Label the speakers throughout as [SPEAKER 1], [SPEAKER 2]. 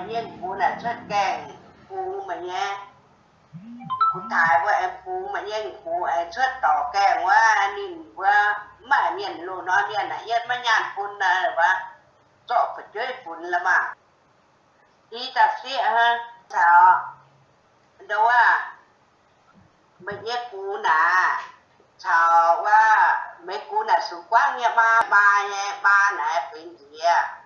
[SPEAKER 1] nhìn cô là xuất càng cô mà nha. Cô thái của em cô mà nhìn cô ấy xuất tỏ càng quá, nhìn quá, mà nhìn lô nó nhìn là yên mà nhàn phun là và cho phải chơi phun là mà đi tập sĩ ha sao? Đâu à? Mình nhé cô nà. Sao quá? Mấy cô nà xuống quán nhà ba ba nhà ba nè gì à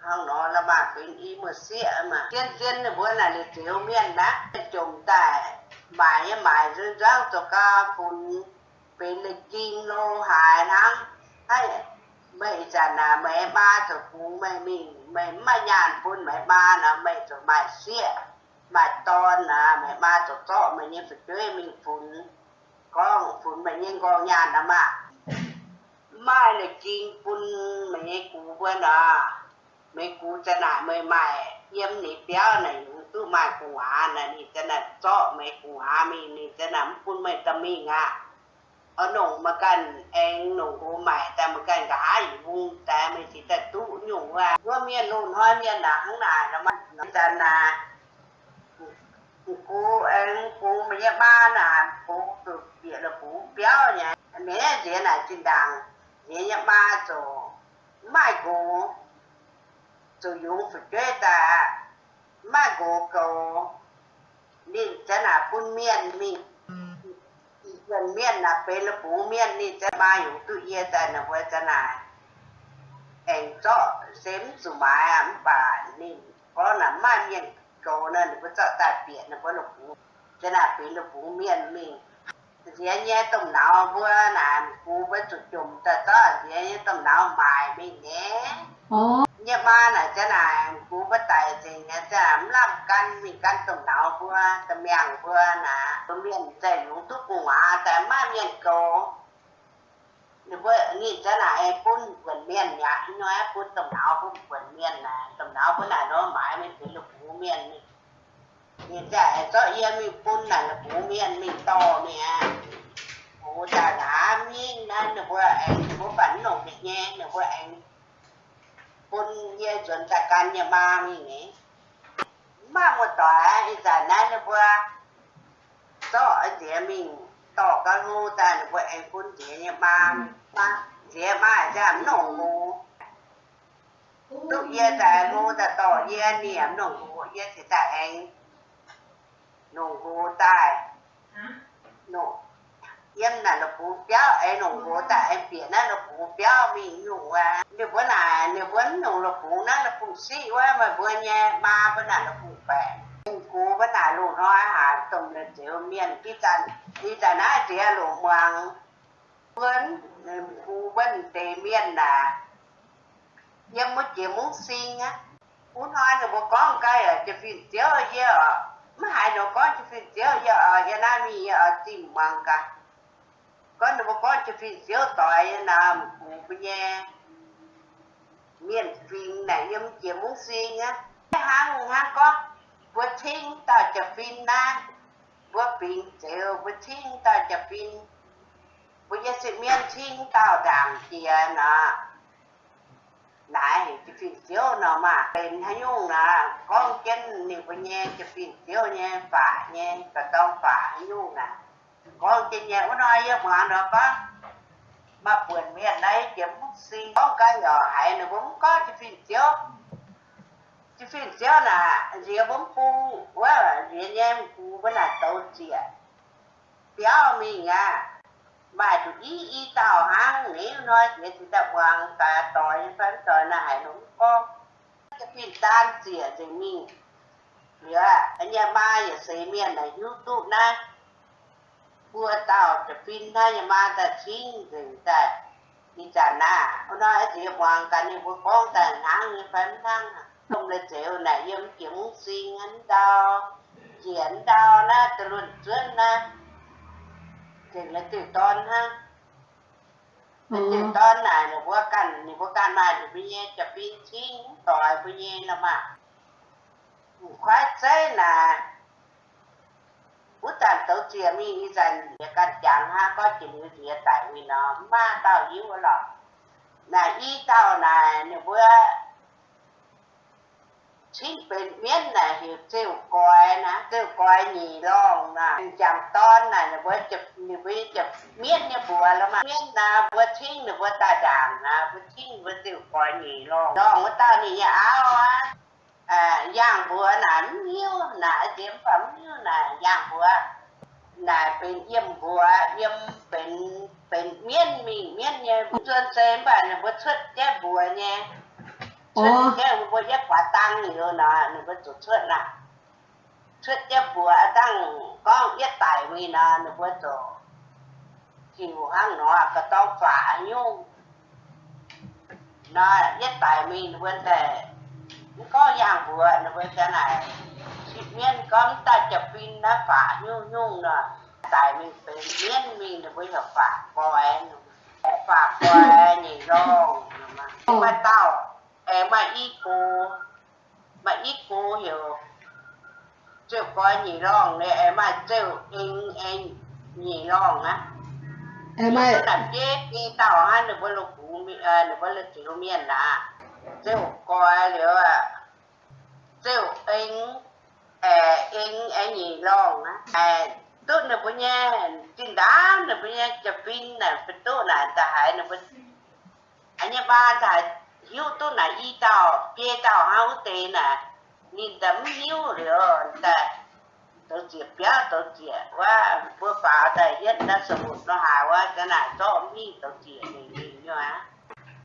[SPEAKER 1] hàng nó là bà quyến y mà xịa mà. Tiên tiên là bữa là là chiếu miền đã chúng tại bài bài rơi rau cho ca phun bên là kim, lô hải năm hay mẹ già là mẹ ba cho phú mẹ mình mẹ mà nhàn phun mẹ ba là mẹ cho bài xịa bài to là mẹ ba cho to mấy nhân phải chơi mình phun con phun mấy nhân con nhàn đó mà mai là kim phun mẹ cú bên à mấy cú cho nãy mấy mày. Yếm nị béo này tu mày cú này nị cho nãy cho mấy cú à mình nị cho nãy phun mấy tâm mình ngà, ở nông mà cần em nông cô mày ta mà cần gái vùng ta chỉ ta tu nhung à có miền nông hoa miền là hàng này là mà nó cho là cô em cô mà ba là cô từ địa là cô béo nhỉ. Mẹ gì là trên đằng, nhà nhà ba chỗ, mai cô rồi dùng phải chơi ta mai cô cô đi cho là phun miền mình gần miền là về là phú miền đi cho ba dùng tự nhiên ta là với cho là em cho xem số mai em bà nên có là mai miền cầu nên có cho ta biển là có là phú cho là về là phú miền mình thì nhé tôm nào vừa làm phú với chụp chùm ta ta dễ nhé tôm nào mài bên nhé
[SPEAKER 2] ồ
[SPEAKER 1] nhé ba là cha là phú với tài thì nhà cha làm làm căn mình căn tầm nào vừa tầm miệng vừa là tầm miệng chạy lũ thuốc cùng à tại mai miệng cầu nếu với nghĩ cha là em vẫn miệng nhà nhá nói phun tầm nào phun vẫn miệng là tầm nào phun là nó mãi mình phải lục phú miệng mình nhìn chạy cho yên mình phun là là phú miền mình to nè của ta đã miên nên được vừa anh của bắn nộp được nhé được vừa anh quân gia chuẩn ta can nhà ba mình ấy mà một tòa giờ này được vừa cho ở địa mình tỏ cả ngô ta được vừa anh quân địa nhà ba ba địa ba giảm nổ ngô lúc gia ta ngô ta tỏ gia niệm nổ ngô gia thì ta anh nổ ngô tai nổ yếm là nó phú béo ấy nó ngô ta em biển nó nó phú béo mình nhủ à nếu bữa nào nếu bữa nó nó phú nó nó phú sĩ quá mà bữa nha ba bữa nào nó phú khỏe cú bữa nào lù nó hả tùng là chịu miền đi chân đi chân á chị lù hoàng vẫn cú vẫn tề miền là nhưng mà chỉ muốn xin á muốn nói là bố con cái ở chỉ phiền chiếu ở dưới ở mà hai nó có chỉ phiền chiếu ở dưới ở dưới nam mi ở tìm bằng cả con nó có con chỉ phiền chiếu tỏi là cú bây giờ miền phiền này nhưng chỉ muốn xin á hàng hàng có vừa thiên ta chỉ phiền na vừa phiền chiếu vừa thiên ta chỉ phiền bây giờ sự miền thiên tao đàng kia à, nè này chỉ phiền chiếu nó mà. Bên hay nhung là con chân nhiều cái nhẹ cái phiền chiếu nhẹ phải nha cả tông phải nhung nè có chân nhà của nói với mà nó có mà vườn miền này chỉ muốn xin có cái nhỏ hại nó cũng có cái phiền chiếu. Cái phiền chiếu là gì cũng phu quá là gì em phu với là tàu chuyện béo mình à mà tụi ý ý tàu hang nếu nói chuyện thì ta hoàng cả tỏi, phán tỏi là này nó có cái phim tan xỉa thì mình nhớ anh em ba ở xây miền này, youtube này vua tao cho pin thay mà ta chín rừng ta đi trả na nó nói thì hoàng cả nên vua con ta ngang như phấn thăng không à? là chịu này yếm chứng suy ngắn đau chiến đau na từ luận trước na thì là từ con ha? Từ con này là vua cần thì vua cần này thì bây giờ cho pin chín, tỏi bây giờ là mà. Khoái thế là tàu chia mi y dành thì căn chẳng ha có chừng như thế tại vì nó ma tao yếu lọ là y tàu là nếu bữa xin bên miên là hiểu tiêu coi nè tiêu coi nhì long nè chẳng ton nè nếu bữa chụp nếu bữa chụp miên nếu bữa là mà. Miên là bữa thiên nếu bữa ta đảng nè bữa thiên bữa tiêu coi nhì long long bữa tao nhì áo á. À, giang bữa nè nhiêu nè điểm phẩm nhiêu nè giang bữa นี่ยบัวแล้วมาเมียนนะบัวทิ้งเนี่ยบัวตาด่างนะบัวทิ้งบัวเซลกอยหนีร่องร่องว่าตานี่เอาอ่ะอ่าย่างบัวหนานิ้วหนาเจียมphẩmนิ้วหนาย่างบัวหนาเป็นเยี่ยมบัวเยี่ยมเป็นเป็นเมียนมีเมียนเนี่ยส่วนเซมบ้านเนี่ยบัวชุดแก้บัวเนี่ย
[SPEAKER 2] อ๋อ
[SPEAKER 1] Thuyết cái bùa giác quả tăng nhiều nè, nó có chủ thuyết nè. Thuyết cái bùa tăng con biết tài vì nè, nó có chủ chịu hăng nó có tông phá nhung. Nó biết tài vì nó vấn đề có dạng bùa nó với cái này. Chị miên con ta chập pin nó phá nhung nhung nè. Tài mình phải miên mình nó với hợp phá coi phá coi nhỉ rong. Nhưng mà tao เออมาอีกูมาอีกูอยู่เจ้าก้อยหนีร่องเนี่ยเออมาเจ้าเองเองหนีร่องนะ
[SPEAKER 2] em ơi
[SPEAKER 1] หนักเจ๊กีเต่าฮะหนึ่งวันลูกหูมีเออหนึ่ chịt miên con ta chập pin đã phá nhung nhung rồi tại mình phải miên mình là bây giờ phá có em phá có em gì rồi mà. Tao em mà ít cô mà ít cô hiểu. Chịu có gì rồi nè em mà chịu in in gì rồi á. Em ơi làm chết đi tao ăn được bao lục được à, bao lục chịu miên là. Chịu coi liệu à chịu in eh, en any long eh, tu na punya phim na punya cepin na betul na dah na anh hanya ba dah hiu tu na i tao bie tao hao te na ni dam hiu rồi ta tổ chức bia tổ chức và bữa phá ta nhất đã sụp nó hài và cái này cho mi tổ chức này như á.